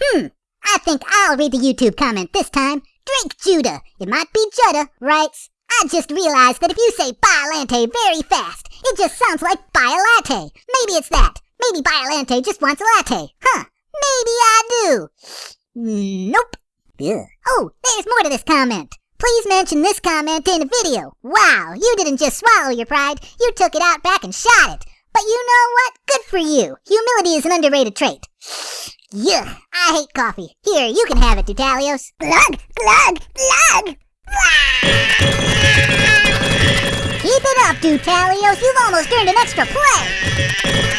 Hmm, I think I'll read the YouTube comment this time. Drake Judah, it might be Judah, writes, I just realized that if you say Biolante very fast, it just sounds like buy a latte. Maybe it's that. Maybe Biolante just wants a latte. Huh, maybe I do. Nope. Ugh. Oh, there's more to this comment. Please mention this comment in a video. Wow, you didn't just swallow your pride, you took it out back and shot it. But you know what? Good for you. Humility is an underrated trait. Yuck, I hate coffee. Here, you can have it, Dutalios. Glug, glug, glug! Keep it up, Dutalios. You've almost earned an extra play.